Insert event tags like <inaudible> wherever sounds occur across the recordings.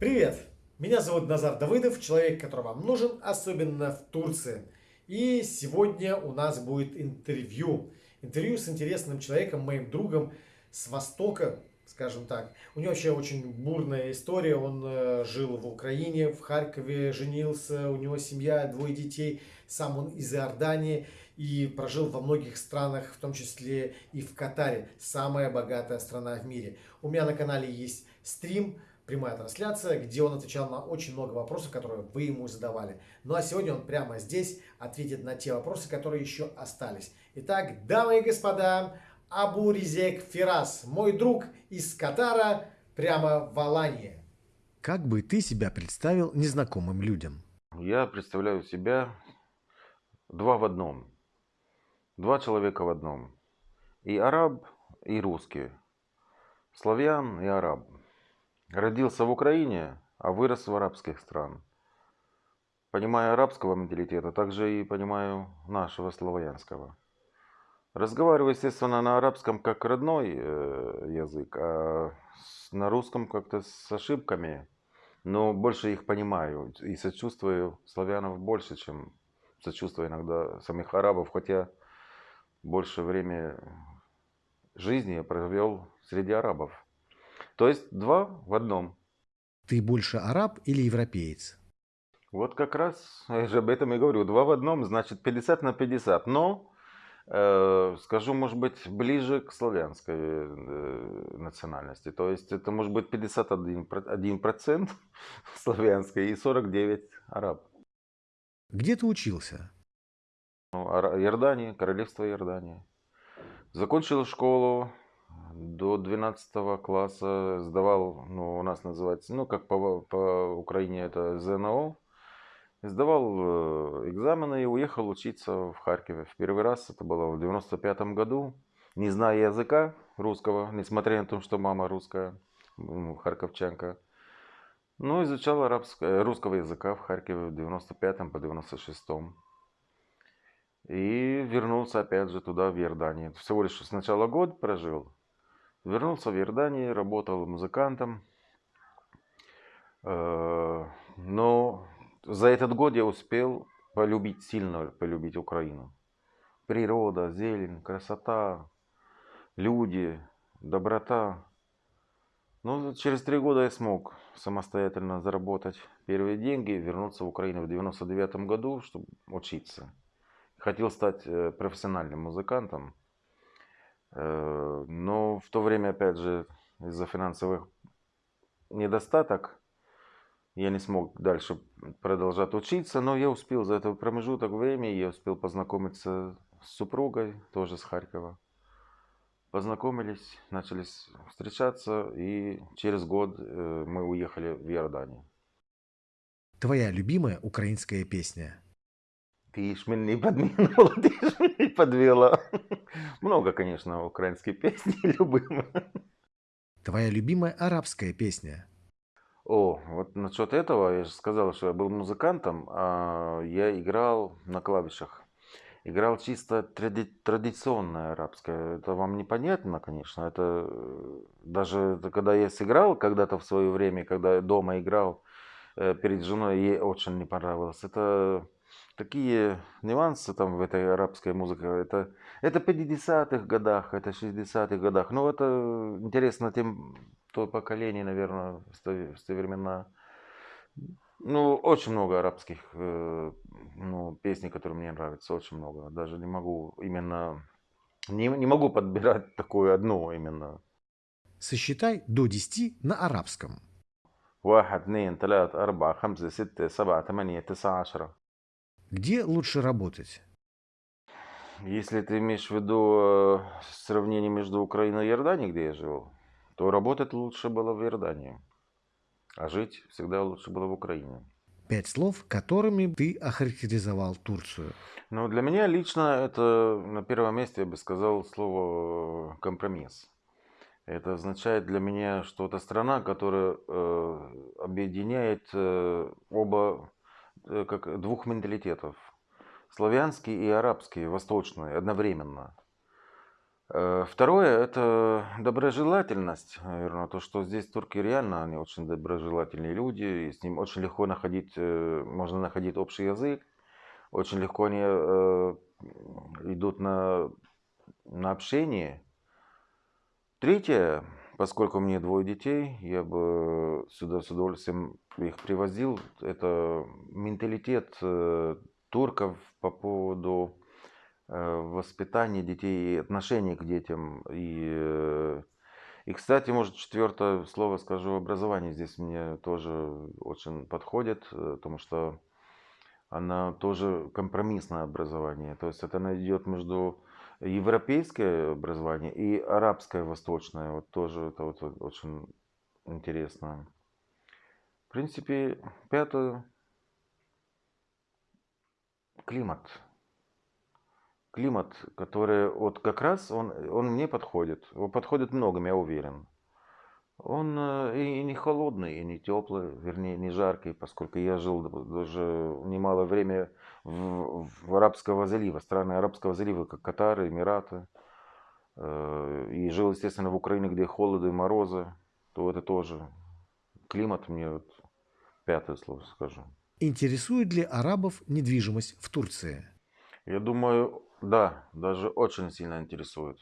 Привет! Меня зовут Назар Давыдов, человек, который вам нужен, особенно в Турции. И сегодня у нас будет интервью. Интервью с интересным человеком, моим другом с Востока, скажем так. У него вообще очень бурная история. Он э, жил в Украине, в Харькове, женился, у него семья, двое детей. Сам он из Иордании и прожил во многих странах, в том числе и в Катаре. Самая богатая страна в мире. У меня на канале есть стрим, прямая трансляция, где он отвечал на очень много вопросов, которые вы ему задавали. Ну а сегодня он прямо здесь ответит на те вопросы, которые еще остались. Итак, дамы и господа, Абу Ризек Фирас, мой друг из Катара, прямо в Алании. Как бы ты себя представил незнакомым людям? Я представляю себя два в одном. Два человека в одном. И араб, и русский. Славян и араб. Родился в Украине, а вырос в арабских странах. Понимаю арабского менталитета, также и понимаю нашего славянского. Разговариваю, естественно, на арабском как родной э, язык, а на русском как-то с ошибками. Но больше их понимаю и сочувствую славянов больше, чем сочувствую иногда самих арабов, хотя больше время жизни я провел среди арабов. То есть два в одном. Ты больше араб или европеец? Вот как раз я же об этом и говорю. Два в одном, значит 50 на 50. Но, э, скажу, может быть, ближе к славянской э, национальности. То есть это может быть 51% <laughs> славянской и 49% араб. Где ты учился? Ну, Иордания, королевство Иордания. Закончил школу до 12 класса сдавал, ну, у нас называется, ну, как по, по Украине это ЗНО. Сдавал э, экзамены и уехал учиться в Харькове. В первый раз это было в 95 году. Не зная языка русского, несмотря на то, что мама русская, харьковчанка. Но изучал арабского, русского языка в Харькове в 95 по 96 -м. И вернулся опять же туда, в Иорданию. Всего лишь сначала год прожил, Вернулся в Иорданию, работал музыкантом. Э, но за этот год я успел полюбить, сильно полюбить Украину. Природа, зелень, красота, люди, доброта. Ну, через три года я смог самостоятельно заработать первые деньги, вернуться в Украину в 99 году, чтобы учиться. Хотел стать э, профессиональным музыкантом. Э, но в то время, опять же, из-за финансовых недостаток я не смог дальше продолжать учиться, но я успел за этот промежуток времени, я успел познакомиться с супругой, тоже с Харькова. Познакомились, начали встречаться, и через год э, мы уехали в Иорданию. Твоя любимая украинская песня? Ты ж меня подминула, <laughs> ты ж меня подвела. Много, конечно, украинских песен <laughs> любимых. Твоя любимая арабская песня? О, вот насчет этого я же сказал, что я был музыкантом, а я играл на клавишах. Играл чисто тради традиционное арабское. Это вам непонятно, конечно. Это э, даже когда я сыграл когда-то в свое время, когда я дома играл э, перед женой, ей очень не понравилось. Это такие нюансы там в этой арабской музыке. Это, это 50-х годах, это 60-х годах. Ну, это интересно тем, то поколение, наверное, в те времена. Ну, очень много арабских э, ну, песен, которые мне нравятся, очень много. Даже не могу именно, не, не могу подбирать такую одну именно. Сосчитай до 10 на арабском. 1, 2, 3, 4, 5, 6, 7, 8, 9, 10 где лучше работать? Если ты имеешь в виду э, сравнение между Украиной и Иорданией, где я жил, то работать лучше было в Иордании, а жить всегда лучше было в Украине. Пять слов, которыми ты охарактеризовал Турцию. Ну, для меня лично это на первом месте, я бы сказал, слово компромисс. Это означает для меня, что это страна, которая э, объединяет э, оба Э, как двух менталитетов. Славянский и арабский, восточный, одновременно. Э, второе– это доброжелательность, наверное, то, что здесь турки реально, они очень доброжелательные люди, и с ним очень легко находить, э, можно находить общий язык, очень легко они э, идут на, на общение. Третье, поскольку мне двое детей, я бы сюда с удовольствием их привозил, это менталитет турков по поводу Э, воспитание детей и отношение к детям. И, э, и, кстати, может, четвертое слово скажу, образование здесь мне тоже очень подходит, э, потому что она тоже компромиссное образование. То есть это она идет между европейское образование и арабское восточное. Вот тоже это вот очень интересно. Принципе, пятое. Климат климат, который вот как раз он, он мне подходит. Он подходит многим, я уверен. Он э, и не холодный, и не теплый, вернее, не жаркий, поскольку я жил даже немало время в, в Арабского залива, страны Арабского залива, как Катар, Эмираты. Э, и жил, естественно, в Украине, где холоды и морозы, то это тоже климат мне вот пятое слово скажу. Интересует ли арабов недвижимость в Турции? Я думаю, да, даже очень сильно интересует.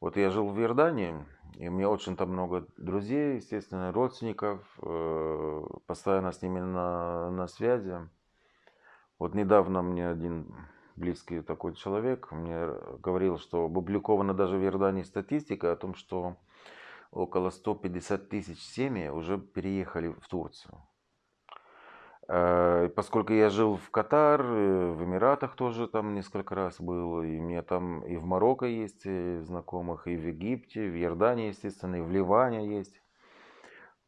Вот я жил в Иордании, и у меня очень там много друзей, естественно, родственников, э, постоянно с ними на, на связи. Вот недавно мне один близкий такой человек мне говорил, что опубликована даже в Иордании статистика о том, что около 150 тысяч семей уже переехали в Турцию. Э, поскольку я жил в Катар, э, в Эмиратах тоже там несколько раз был, и мне там и в Марокко есть знакомых, и в Египте, в Иордании, естественно, и в Ливане есть,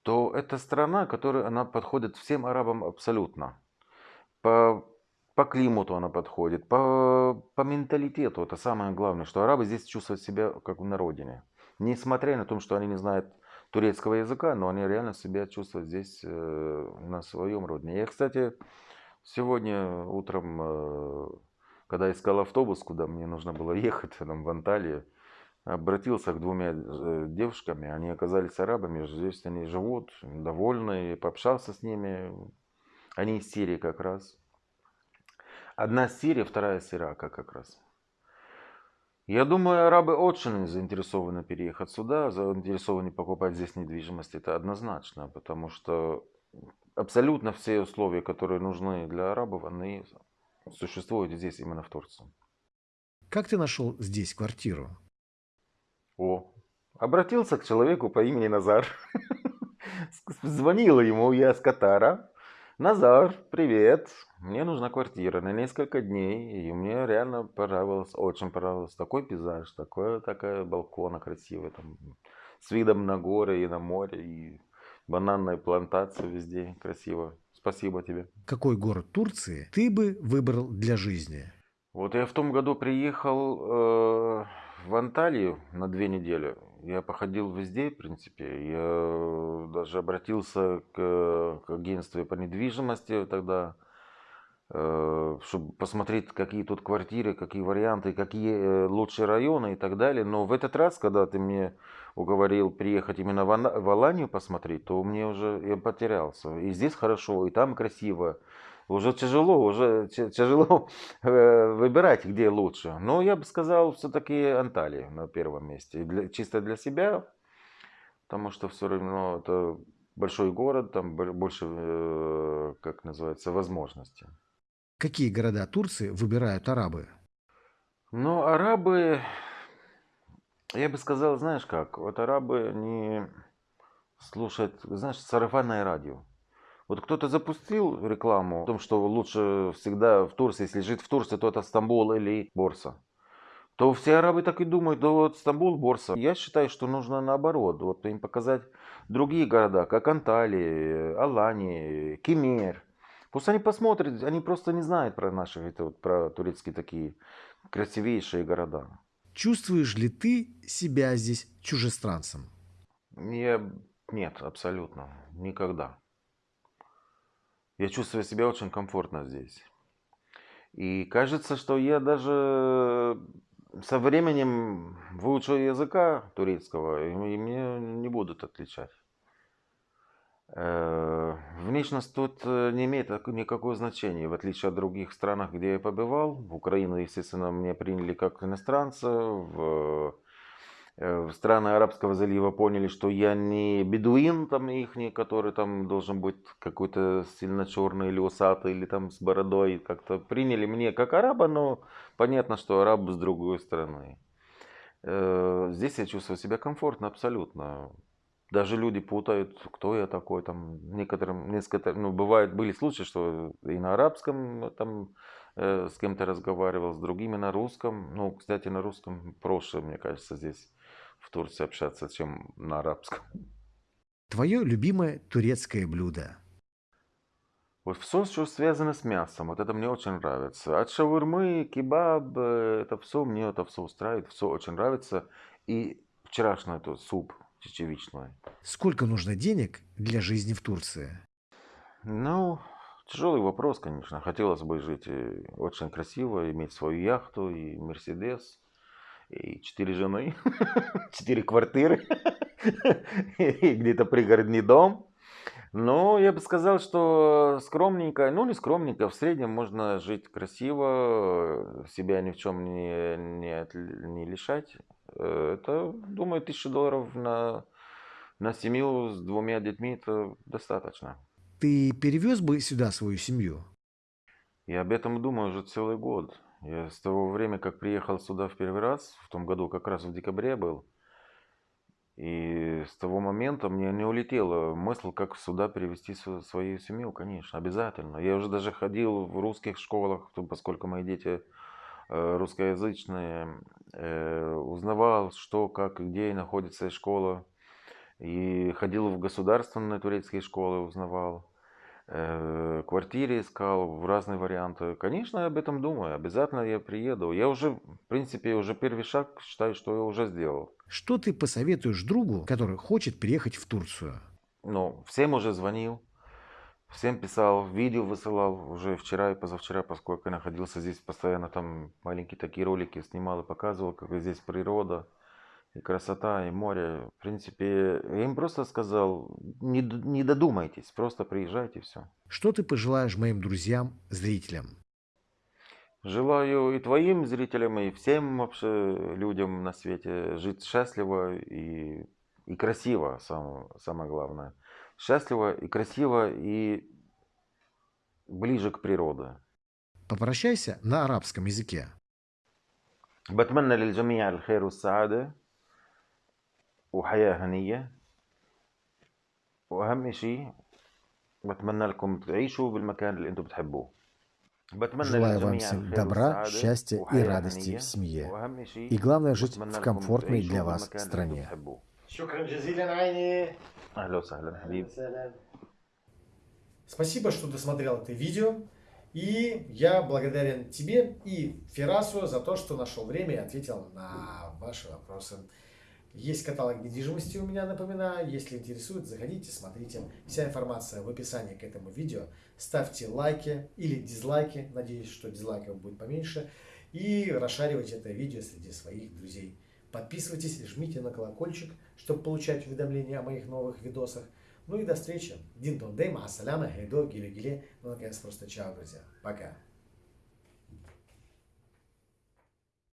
то это страна, которая она подходит всем арабам абсолютно. По, по климату она подходит, по, по менталитету. Это самое главное, что арабы здесь чувствуют себя как на родине. Несмотря на то, что они не знают турецкого языка, но они реально себя чувствуют здесь э, на своем родине. Я, кстати, сегодня утром, э, когда искал автобус, куда мне нужно было <laughs> ехать, там, в Анталию, обратился к двумя э, девушками, они оказались арабами, здесь они живут, довольны, пообщался с ними, они из Сирии как раз. Одна из Сирии, вторая из Ирака как раз. Я думаю, арабы очень заинтересованы переехать сюда, заинтересованы покупать здесь недвижимость. Это однозначно, потому что абсолютно все условия, которые нужны для арабов, они существуют здесь, именно в Турции. Как ты нашел здесь квартиру? О, обратился к человеку по имени Назар. <laughs> Звонила ему я с Катара. Назар, привет. Мне нужна квартира на несколько дней. И мне реально понравилось, очень понравилось. Такой пейзаж, такой, такая балкона красивая. Там, с видом на горы и на море. И бананная плантация везде красиво. Спасибо тебе. Какой город Турции ты бы выбрал для жизни? Вот я в том году приехал э, в Анталию на две недели. Я походил везде, в принципе. Я даже обратился к, к агентству по недвижимости тогда, э, чтобы посмотреть, какие тут квартиры, какие варианты, какие э, лучшие районы и так далее. Но в этот раз, когда ты мне уговорил приехать именно в Аланию посмотреть, то мне уже я потерялся. И здесь хорошо, и там красиво уже тяжело, уже тяжело <laughs> э, выбирать, где лучше. Но я бы сказал, все-таки Анталия на первом месте. Для, чисто для себя, потому что все равно это большой город, там больше, э, как называется, возможностей. Какие города Турции выбирают арабы? Ну, арабы, я бы сказал, знаешь как, вот арабы не слушают, знаешь, сарафанное радио. Вот кто-то запустил рекламу о том, что лучше всегда в Турции, если жить в Турции, то это Стамбул или Борса. То все арабы так и думают, да вот Стамбул, Борса. Я считаю, что нужно наоборот, вот им показать другие города, как Анталия, Алания, Кемер. Пусть они посмотрят, они просто не знают про наши, это вот, про турецкие такие красивейшие города. Чувствуешь ли ты себя здесь чужестранцем? Я... Нет, абсолютно. Никогда. Я чувствую себя очень комфортно здесь. И кажется, что я даже со временем выучу языка турецкого, и мне не будут отличать. Э, внешность тут э, не имеет никакого значения, в отличие от других стран, где я побывал. В Украину, естественно, меня приняли как иностранца. Э, в страны Арабского залива поняли, что я не бедуин там их, который там должен быть какой-то сильно черный или усатый, или там с бородой. Как-то приняли мне как араба, но понятно, что араб с другой стороны. Здесь я чувствую себя комфортно абсолютно. Даже люди путают, кто я такой. Там некоторым, несколько, ну, бывает, были случаи, что и на арабском там э, с кем-то разговаривал, с другими на русском. Ну, кстати, на русском проще, мне кажется, здесь в Турции общаться, чем на арабском. Твое любимое турецкое блюдо? Вот все, что связано с мясом, вот это мне очень нравится. От шаурмы, кебаб, э, это все, мне это все устраивает, все очень нравится. И вчерашний этот суп чечевичной. Сколько нужно денег для жизни в Турции? Ну, тяжелый вопрос, конечно. Хотелось бы жить э, очень красиво, иметь свою яхту и Мерседес, и четыре жены, <laughs> четыре квартиры, <laughs> и где-то пригородный дом. Но я бы сказал, что скромненько, ну не скромненько, в среднем можно жить красиво, себя ни в чем не, не, не лишать. Э, это, думаю, тысяча долларов на, на семью с двумя детьми это достаточно. Ты перевез бы сюда свою семью? Я об этом думаю уже целый год. Я с того времени, как приехал сюда в первый раз, в том году, как раз в декабре был, и с того момента мне не улетела мысль, как сюда перевести свою семью, конечно, обязательно. Я уже даже ходил в русских школах, поскольку мои дети э, русскоязычные, э, узнавал, что, как, где находится школа. И ходил в государственные турецкие школы, узнавал. Э, квартире искал, в разные варианты. Конечно, я об этом думаю. Обязательно я приеду. Я уже, в принципе, уже первый шаг считаю, что я уже сделал. Что ты посоветуешь другу, который хочет приехать в Турцию? Ну, всем уже звонил. Всем писал, видео высылал уже вчера и позавчера, поскольку я находился здесь постоянно, там маленькие такие ролики снимал и показывал, как здесь природа и красота, и море. В принципе, я им просто сказал, не, не додумайтесь, просто приезжайте, все. Что ты пожелаешь моим друзьям, зрителям? Желаю и твоим зрителям, и всем вообще людям на свете жить счастливо и, и красиво, самое, самое главное. Счастливо и красиво, и ближе к природе. Попрощайся на арабском языке. بتمنى للجميع الخير والسعادة وحياة هنية وأهم شيء بتمنى لكم تعيشوا بالمكان اللي أنتم بتحبوه Желаю вам всем добра, счастья и радости в семье. И главное, жить в комфортной для вас стране. Спасибо, что досмотрел это видео. И я благодарен тебе и Ферасу за то, что нашел время и ответил на ваши вопросы. Есть каталог недвижимости у меня, напоминаю. Если интересует, заходите, смотрите. Вся информация в описании к этому видео. Ставьте лайки или дизлайки. Надеюсь, что дизлайков будет поменьше. И расшаривайте это видео среди своих друзей. Подписывайтесь, жмите на колокольчик, чтобы получать уведомления о моих новых видосах. Ну и до встречи. Дин тон дейма, ассаляма, гейдо, гиле-гиле. Ну, наконец, просто чао, друзья. Пока.